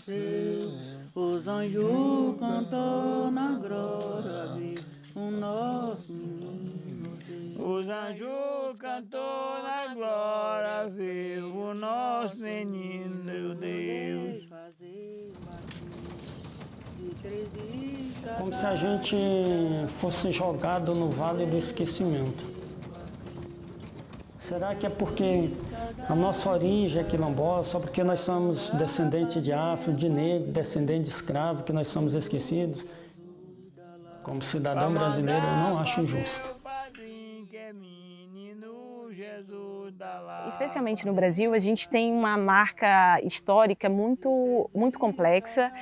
nasceu, os anjos cantou na glória, viu o nosso menino Deus. Os anjos cantou na glória, viu o nosso menino Deus. Como se a gente fosse jogado no vale do esquecimento. Será que é porque a nossa origem é quilombola, só porque nós somos descendentes de afro, de negro, descendentes de escravo, que nós somos esquecidos? Como cidadão brasileiro, eu não acho injusto. Especialmente no Brasil, a gente tem uma marca histórica muito, muito complexa,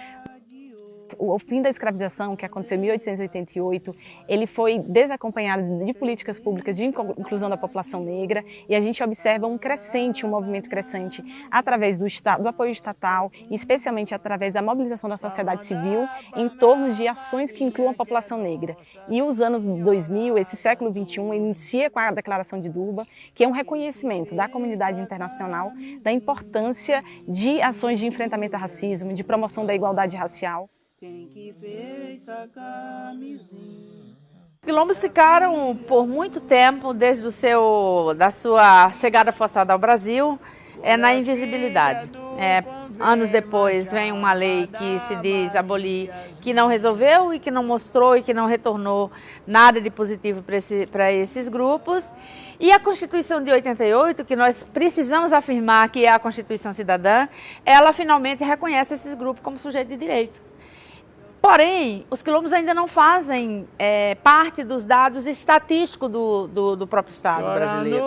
o fim da escravização, que aconteceu em 1888, ele foi desacompanhado de políticas públicas de inclusão da população negra e a gente observa um crescente, um movimento crescente através do, do apoio estatal especialmente através da mobilização da sociedade civil em torno de ações que incluam a população negra. E os anos 2000, esse século 21, inicia com a Declaração de Durban, que é um reconhecimento da comunidade internacional da importância de ações de enfrentamento ao racismo, de promoção da igualdade racial. Quem que fez essa camisinha? Os quilombos ficaram por muito tempo, desde o seu, da sua chegada forçada ao Brasil, é na invisibilidade. É, anos depois vem uma lei que se diz abolir, que não resolveu e que não mostrou e que não retornou nada de positivo para esse, esses grupos. E a Constituição de 88, que nós precisamos afirmar que é a Constituição cidadã, ela finalmente reconhece esses grupos como sujeito de direito. Porém, os quilombos ainda não fazem é, parte dos dados estatísticos do, do, do próprio Estado brasileiro.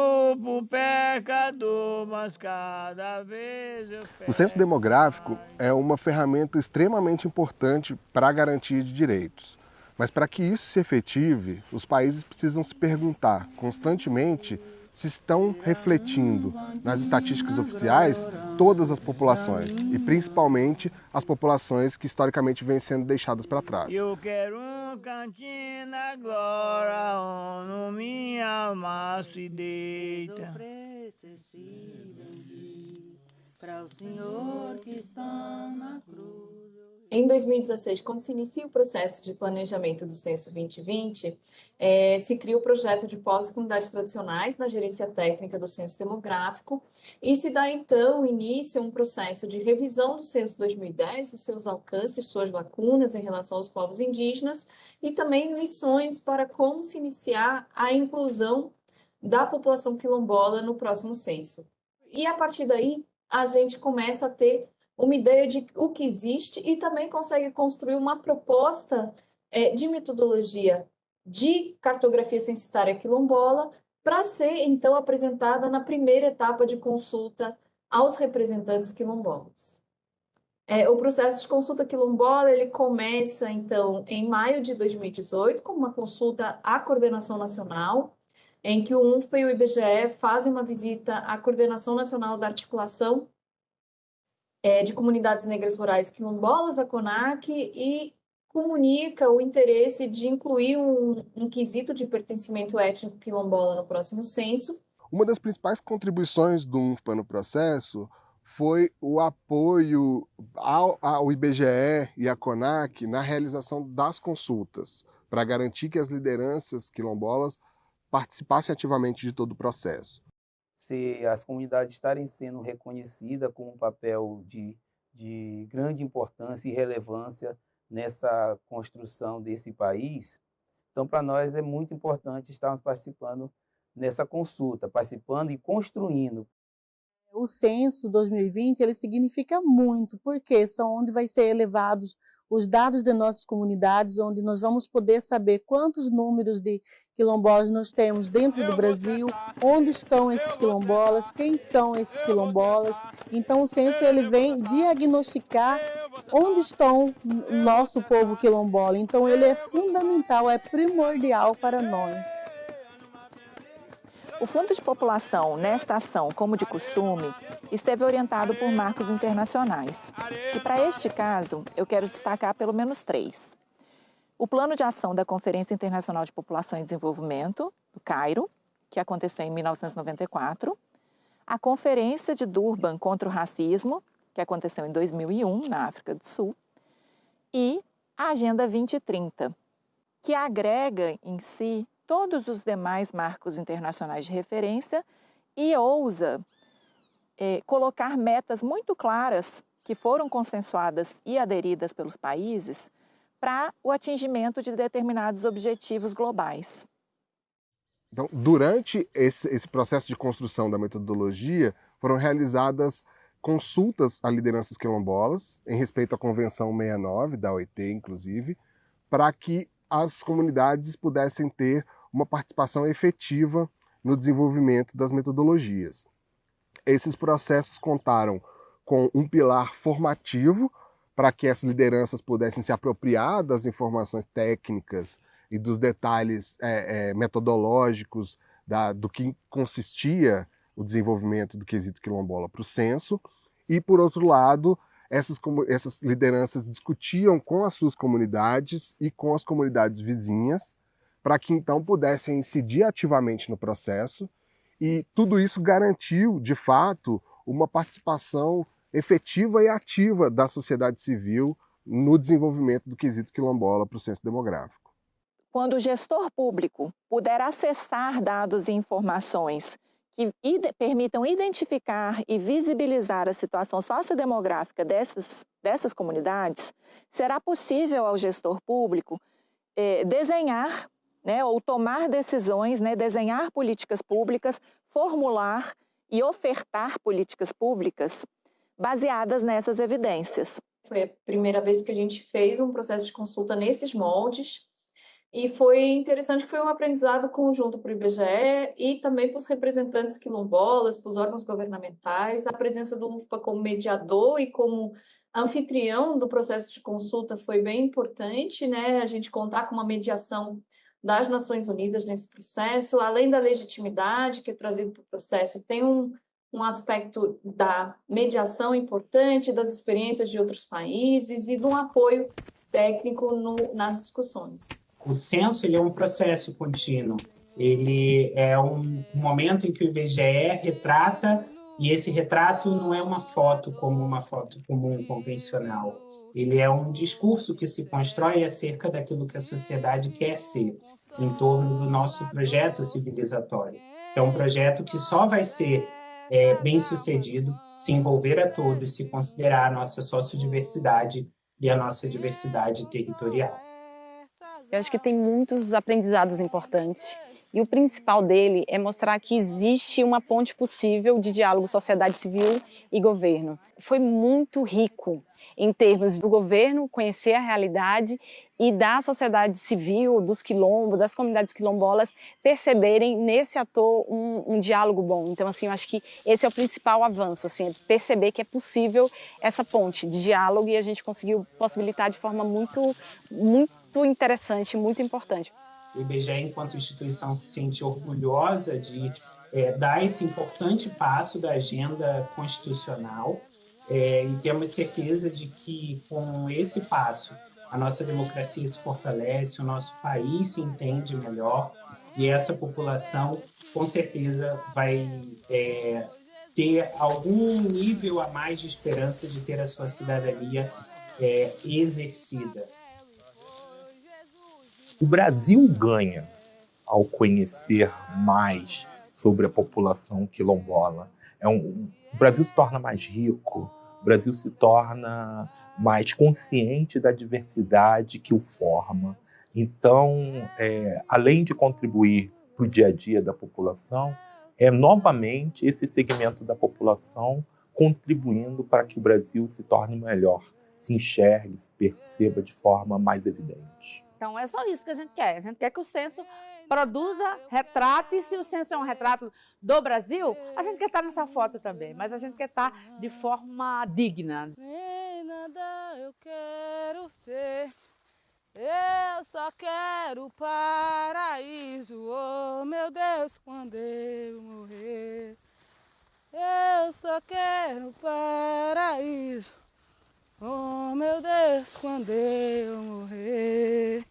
O censo demográfico é uma ferramenta extremamente importante para a garantia de direitos. Mas para que isso se efetive, os países precisam se perguntar constantemente se estão refletindo nas estatísticas oficiais todas as populações e principalmente as populações que historicamente vêm sendo deixadas para trás. Eu quero um cantinho na glória, onde minha alma se deita. Para o Senhor que está na cruz. Em 2016, quando se inicia o processo de planejamento do Censo 2020, é, se cria o projeto de pós-comunidades tradicionais na gerência técnica do Censo Demográfico e se dá, então, início a um processo de revisão do Censo 2010, os seus alcances, suas lacunas em relação aos povos indígenas e também lições para como se iniciar a inclusão da população quilombola no próximo censo. E, a partir daí, a gente começa a ter uma ideia de o que existe e também consegue construir uma proposta é, de metodologia de cartografia censitária quilombola para ser, então, apresentada na primeira etapa de consulta aos representantes quilombolas. É, o processo de consulta quilombola ele começa, então, em maio de 2018, com uma consulta à coordenação nacional, em que o UNFPA e o IBGE fazem uma visita à coordenação nacional da articulação é, de comunidades negras rurais quilombolas, a CONAC, e comunica o interesse de incluir um, um quesito de pertencimento étnico quilombola no próximo censo. Uma das principais contribuições do UNFPA no processo foi o apoio ao, ao IBGE e à CONAC na realização das consultas, para garantir que as lideranças quilombolas participassem ativamente de todo o processo se as comunidades estarem sendo reconhecidas com um papel de, de grande importância e relevância nessa construção desse país. Então, para nós é muito importante estarmos participando nessa consulta, participando e construindo o censo 2020 ele significa muito, porque são onde vai ser elevados os dados de nossas comunidades, onde nós vamos poder saber quantos números de quilombolas nós temos dentro do Brasil, onde estão esses quilombolas, quem são esses quilombolas. Então o censo ele vem diagnosticar onde estão nosso povo quilombola. Então ele é fundamental, é primordial para nós. O Fundo de População, nesta ação, como de costume, esteve orientado por marcos internacionais. E para este caso, eu quero destacar pelo menos três. O Plano de Ação da Conferência Internacional de População e Desenvolvimento, do Cairo, que aconteceu em 1994, a Conferência de Durban contra o Racismo, que aconteceu em 2001 na África do Sul, e a Agenda 2030, que agrega em si todos os demais marcos internacionais de referência e ousa é, colocar metas muito claras que foram consensuadas e aderidas pelos países para o atingimento de determinados objetivos globais. Então, durante esse, esse processo de construção da metodologia, foram realizadas consultas a lideranças quilombolas, em respeito à Convenção 69, da OIT, inclusive, para que as comunidades pudessem ter uma participação efetiva no desenvolvimento das metodologias. Esses processos contaram com um pilar formativo para que as lideranças pudessem se apropriar das informações técnicas e dos detalhes é, é, metodológicos da, do que consistia o desenvolvimento do quesito quilombola para o censo. E, por outro lado, essas, essas lideranças discutiam com as suas comunidades e com as comunidades vizinhas, para que então pudessem incidir ativamente no processo. E tudo isso garantiu, de fato, uma participação efetiva e ativa da sociedade civil no desenvolvimento do quesito quilombola para o censo demográfico. Quando o gestor público puder acessar dados e informações que permitam identificar e visibilizar a situação sociodemográfica dessas, dessas comunidades, será possível ao gestor público eh, desenhar né, ou tomar decisões, né, desenhar políticas públicas, formular e ofertar políticas públicas baseadas nessas evidências. Foi a primeira vez que a gente fez um processo de consulta nesses moldes e foi interessante que foi um aprendizado conjunto para o IBGE e também para os representantes quilombolas, para os órgãos governamentais. A presença do UFPA como mediador e como anfitrião do processo de consulta foi bem importante, né? A gente contar com uma mediação das Nações Unidas nesse processo, além da legitimidade que é trazido para o processo, tem um, um aspecto da mediação importante, das experiências de outros países e de um apoio técnico no, nas discussões. O censo ele é um processo contínuo. Ele é um momento em que o IBGE retrata e esse retrato não é uma foto como uma foto comum convencional. Ele é um discurso que se constrói acerca daquilo que a sociedade quer ser, em torno do nosso projeto civilizatório. É um projeto que só vai ser é, bem sucedido se envolver a todos, se considerar a nossa sociodiversidade e a nossa diversidade territorial. Eu acho que tem muitos aprendizados importantes e o principal dele é mostrar que existe uma ponte possível de diálogo sociedade civil e governo. Foi muito rico em termos do governo conhecer a realidade e da sociedade civil, dos quilombos, das comunidades quilombolas, perceberem nesse ator um, um, diálogo bom. Então, assim, eu acho que esse é o principal avanço, assim, é perceber que é possível essa ponte de diálogo e a gente conseguiu possibilitar de forma muito, muito interessante, muito importante. O IBGE, enquanto instituição, se sente orgulhosa de é, dar esse importante passo da agenda constitucional é, e temos certeza de que com esse passo a nossa democracia se fortalece, o nosso país se entende melhor e essa população com certeza vai é, ter algum nível a mais de esperança de ter a sua cidadania é, exercida. O Brasil ganha ao conhecer mais sobre a população quilombola. É um, o Brasil se torna mais rico, o Brasil se torna mais consciente da diversidade que o forma. Então, é, além de contribuir para o dia a dia da população, é novamente esse segmento da população contribuindo para que o Brasil se torne melhor, se enxergue, se perceba de forma mais evidente. Então é só isso que a gente quer. A gente quer que o censo produza, retrate. Se o censo é um retrato do Brasil, a gente quer estar nessa foto também, mas a gente quer estar de forma digna. Nem nada eu quero ser. Eu só quero paraíso, oh meu Deus, quando eu morrer. Eu só quero paraíso, oh meu Deus, quando eu morrer.